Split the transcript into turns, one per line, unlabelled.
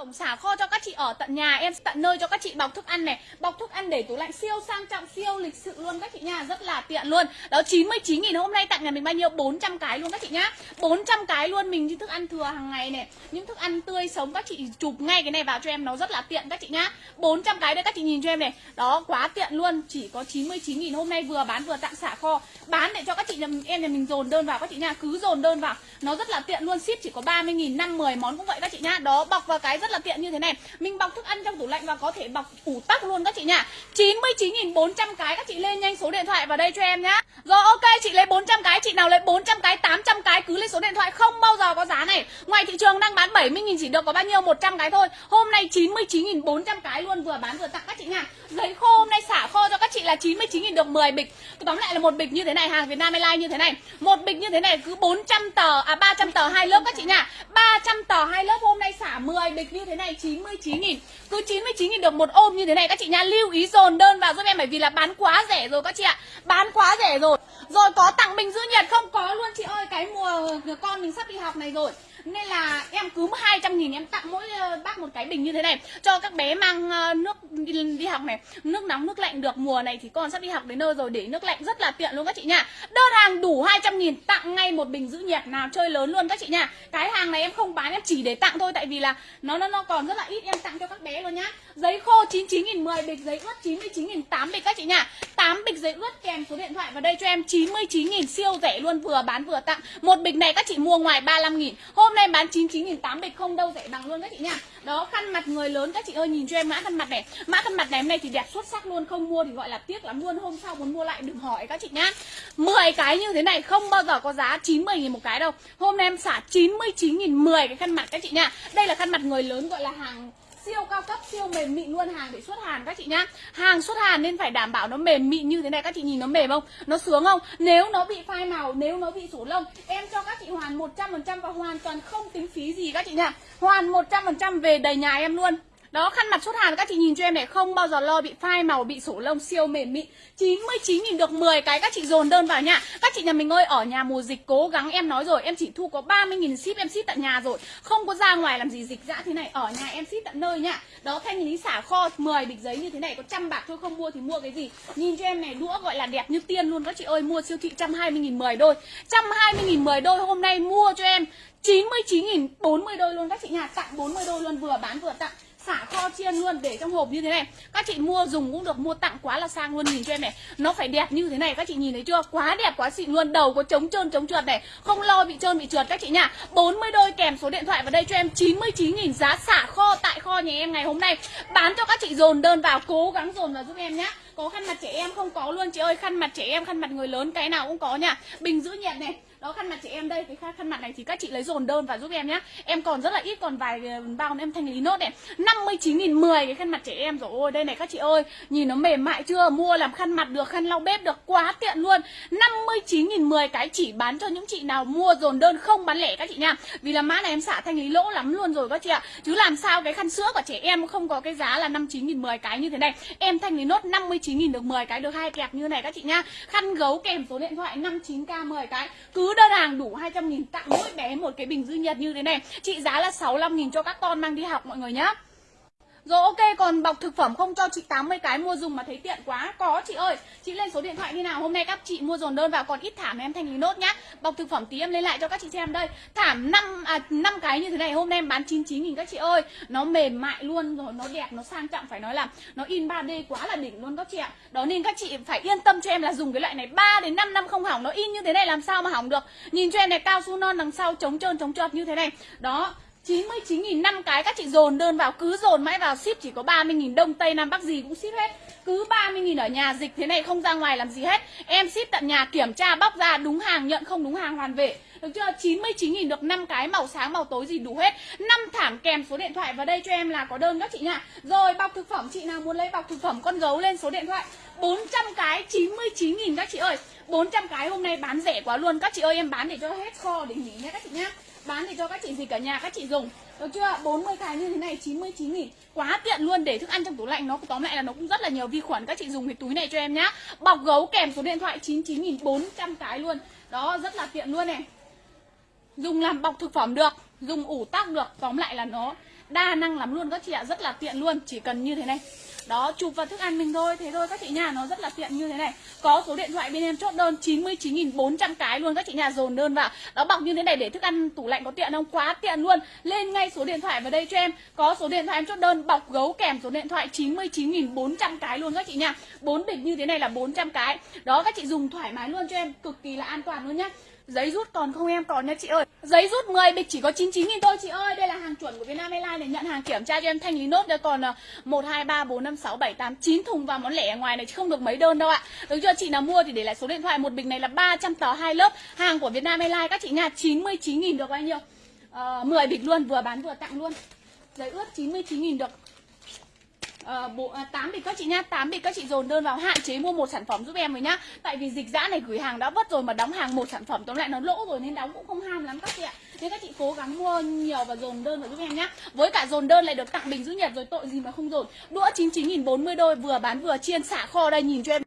Tổng xả kho cho các chị ở tận nhà Em tận nơi cho các chị bọc thức ăn này. Bọc thức ăn để tủ lạnh siêu sang trọng Siêu lịch sự luôn. Các chị nha Rất là tiện luôn. Đó 99 nghìn hôm nay tặng nhà mình bao nhiêu? 400 cái luôn các chị nhá. 400 cái luôn. Mình như thức ăn thừa hàng ngày này Những thức ăn tươi sống các chị chụp ngay cái này vào cho em Nó rất là tiện các chị nhá. 400 cái đây các chị nhìn cho em này. Đó quá tiện luôn. Chỉ có 99 nghìn hôm nay vừa bán vừa tặng xả kho. Bán để cho các chị nhà mình, em nhà mình dồn đơn vào các chị nha Cứ dồn đơn vào Nó rất là tiện luôn. Ship chỉ có 30 nghìn 5 10 món cũng vậy các chị nhá. Đó bọc vào cái rất rất là tiện như thế này. Mình bọc thức ăn trong tủ lạnh và có thể bọc ủ tắc luôn các chị nha 99.400 cái các chị lên nhanh số điện thoại vào đây cho em nhá. Rồi, ok, chị lấy 400 cái, Chị nào lấy 400 cái 800 cái cứ lên số điện thoại, Không bao giờ có giá này. Ngoài thị trường đang bán 70.000 chỉ được có bao nhiêu? 100 cái thôi. Hôm nay 99.400 cái luôn vừa bán vừa tặng các chị nha Giấy khô, hôm nay xả khô cho các chị là 99.000 được 10 bịch. Tôi Tóm lại là một bịch như thế này, hàng Việt Nam Airlines như thế này. Một bịch như thế này cứ 400 tờ À 300 tờ hai lớp các chị nha. 300 tờ hai lớp hôm nay xả 10 bịch như thế này 99.000 Cứ 99.000 được một ôm như thế này các chị nha. Lưu ý dồn đơn vào giúp em, bởi vì là bán quá rẻ rồi các chị ạ. Bán quá rẻ rồi. Rồi có tặng bình giữ nhiệt không? Có luôn, chị ơi. Cái mùa con mình sắp đi học này rồi nên là em cứ 200 nghìn em tặng mỗi ờ, bác một cái bình như thế này. Cho các bé mang ờ, nước đi, đi học này Nước nóng, nước lạnh được. Mùa này thì con sắp đi học đến nơi rồi để nước lạnh rất là tiện luôn các chị nha. Đơn hàng đủ 200 nghìn tặng ngay một bình giữ nhiệt nào chơi lớn luôn các chị nha. Cái hàng này em không bán em chỉ để tặng thôi Tại vì là nó nó, nó còn rất là ít. Em tặng cho các bé luôn nhá. Giấy khô 99 nghìn 10 bịch Giấy ướt 99 nghìn 8 bịch các chị nha. 8 bịch giấy ướt kèm số điện thoại vào đây cho em 99 nghìn siêu rẻ luôn vừa bán vừa tặng. Một bịch này các chị mua ngoài 35 nghìn. Hôm nay bán 99.800 bịch không đâu, rẻ bằng luôn các chị nha. Đó, khăn mặt người lớn, các chị ơi, nhìn cho em mã khăn mặt này. Mã khăn mặt này hôm nay thì đẹp xuất sắc luôn, Không mua thì gọi là tiếc lắm luôn. Hôm sau muốn mua lại đừng hỏi các chị nhá 10 cái như thế này không bao giờ có giá 90.000 một cái đâu. Hôm nay em xả 99 nghìn 10 cái khăn mặt các chị nha. Đây là khăn mặt người lớn gọi là hàng siêu cao cấp, siêu mềm mịn luôn, hàng để xuất hàng các chị nhá. Hàng xuất hàng nên phải đảm bảo nó mềm mịn như thế này, các chị nhìn nó mềm không? Nó sướng không? Nếu nó bị phai màu, nếu nó bị sổ lông, em cho các chị hoàn 100% và hoàn toàn không tính phí gì các chị nhá. Hoàn 100% về đầy nhà em luôn đó, khăn mặt xuất hàng các chị nhìn cho em này, Không bao giờ lo bị phai màu, bị sổ lông siêu mềm mịn. 99.000 được 10 cái, các chị dồn đơn vào nha. Các chị nhà mình ơi, ở nhà mùa dịch cố gắng, em nói rồi, Em chỉ thu có 30.000 ship, em ship tận nhà rồi. Không có ra ngoài làm gì dịch dã thế này, Ở nhà em ship tận nơi nha. Đó, thanh lý xả kho 10 bịch giấy như thế này, Có trăm bạc thôi, không mua thì mua cái gì. Nhìn cho em này, đũa gọi là đẹp như tiên luôn Các chị ơi, mua siêu thị 120.000 10 đôi. 120.000 10 đôi hôm nay mua cho em 99 nghìn 40 đôi luôn các chị nhà Tặng 40 đôi luôn, vừa bán vừa tặng xả kho chiên luôn để trong hộp như thế này. Các chị mua dùng cũng được, mua tặng quá là sang luôn, nhìn cho em này. Nó phải đẹp như thế này, các chị nhìn thấy chưa? Quá đẹp, quá xịn luôn. Đầu có chống trơn chống trượt này. Không lo bị trơn, bị trượt, các chị nha. 40 đôi kèm số điện thoại vào đây cho em. 99.000 giá xả kho tại kho nhà em ngày hôm nay. Bán cho các chị dồn đơn vào, cố gắng dồn vào giúp em nhé có khăn mặt trẻ em không? Có luôn. Chị ơi, khăn mặt trẻ em, khăn mặt người lớn, cái nào cũng có nha. Bình giữ nhiệt này đó, khăn mặt chị em đây, cái khăn mặt này thì các chị lấy dồn đơn và giúp em nhé em còn rất là ít, còn vài ờ, bao em thanh lý nốt này. 59 nghìn 10 cái khăn mặt trẻ em rồi. Ôi, đây này các chị ơi, nhìn nó mềm mại chưa? Mua làm khăn mặt được, khăn lau bếp được, quá tiện luôn. 59 nghìn 10 cái chỉ bán cho những chị nào mua dồn đơn không bán lẻ các chị nha. Vì là mã này em xả thanh lý lỗ lắm luôn rồi các chị ạ. Chứ làm sao cái khăn sữa của trẻ em không có cái giá là 59 nghìn 10 cái như thế này. Em thanh lý nốt 59 nghìn được 10 cái, được hai kẹp như này các chị nha. Khăn gấu kèm số điện thoại 59k 10 cái. Cứ đơn hàng đủ 200 nghìn tặng mỗi bé một cái bình dư nhật như thế này. Trị giá là 65 nghìn cho các con mang đi học, mọi người nhá rồi ok còn bọc thực phẩm không cho chị 80 cái mua dùng mà thấy tiện quá. Có chị ơi Chị lên số điện thoại như nào? Hôm nay các chị mua dồn đơn vào còn ít thảm em thanh lý nốt nhá. Bọc thực phẩm tí em lên lại cho các chị xem đây. Thảm 5 à, 5 cái như thế này hôm nay em bán 99 nghìn các chị ơi. Nó mềm mại luôn rồi nó đẹp nó sang trọng phải nói là Nó in 3D quá là đỉnh luôn các chị ạ. Đó nên các chị phải yên tâm cho em là dùng cái loại này 3 đến 5 năm không hỏng. Nó in như thế này làm sao mà hỏng được? Nhìn cho em này cao su non đằng sau chống trơn chống trượt như thế này. Đó 99.000 năm cái các chị dồn đơn vào, cứ dồn mãi vào ship chỉ có 30.000 Đông, Tây Nam Bắc gì cũng ship hết. Cứ 30.000 ở nhà dịch thế này, không ra ngoài làm gì hết. Em ship tận nhà kiểm tra, bóc ra, đúng hàng, nhận không đúng hàng, hoàn vệ được chưa? 99.000 được 5 cái, màu sáng, màu tối gì đủ hết. 5 thảm kèm số điện thoại vào đây cho em là có đơn các chị nha rồi, bọc thực phẩm, chị nào muốn lấy bọc thực phẩm con gấu lên số điện thoại. 400 cái 99.000 các chị ơi. 400 cái hôm nay bán rẻ quá luôn. Các chị ơi, em bán để cho hết kho để nghỉ nha các chị nhá. Bán để cho các chị gì cả nhà, các chị dùng. Được chưa? 40 cái như thế này 99 nghìn. Quá tiện luôn, để thức ăn trong tủ lạnh Nó, tóm lại là nó cũng rất là nhiều vi khuẩn. Các chị dùng cái túi này cho em nhá. Bọc gấu kèm số điện thoại 99 nghìn 400 cái luôn. Đó, rất là tiện luôn này. Dùng làm bọc thực phẩm được, Dùng ủ tắc được, Tóm lại là nó Đa năng lắm luôn các chị ạ, Rất là tiện luôn, Chỉ cần như thế này. Đó, chụp vào thức ăn mình thôi, thế thôi, các chị nhà nó rất là tiện như thế này. Có số điện thoại bên em chốt đơn 99.400 cái luôn các chị nhà dồn đơn vào. Đó, bọc như thế này để thức ăn tủ lạnh có tiện không? Quá tiện luôn. Lên ngay số điện thoại vào đây cho em. Có số điện thoại em chốt đơn, bọc gấu kèm số điện thoại 99.400 cái luôn các chị nha. Bốn bịch như thế này là 400 cái. Đó, các chị dùng thoải mái luôn cho em, cực kỳ là an toàn luôn nhá. Giấy rút còn không em? Còn nha chị ơi. Giấy rút 10 bịch chỉ có 99 nghìn thôi chị ơi. Đây là hàng chuẩn của Vietnam Airlines này Nhận hàng kiểm tra cho em thanh lý nốt. Đây còn 1, 2, 3, 4, 5, 6, 7, 8, 9 thùng và món lẻ ở ngoài này chứ không được mấy đơn đâu ạ. Được chưa? Chị nào mua thì để lại số điện thoại. Một bịch này là 300 tờ hai lớp. Hàng của Vietnam Airlines các chị nha 99 nghìn được bao nhiêu? À, 10 bịch luôn vừa bán vừa tặng luôn. Giấy ướt 99 nghìn được. Ờ, bộ à, 8 bịch các chị nhá. 8 bịch các chị dồn đơn vào hạn chế mua một sản phẩm giúp em với nhá. Tại vì dịch giã này gửi hàng đã vất rồi mà đóng hàng một sản phẩm tóm lại nó lỗ rồi nên đóng cũng không ham lắm các chị ạ. Nên các chị cố gắng mua nhiều và dồn đơn vào giúp em nhá. Với cả dồn đơn lại được tặng bình giữ nhiệt rồi tội gì mà không dồn. Đũa 99 000 40 đôi vừa bán vừa chiên xả kho đây nhìn cho em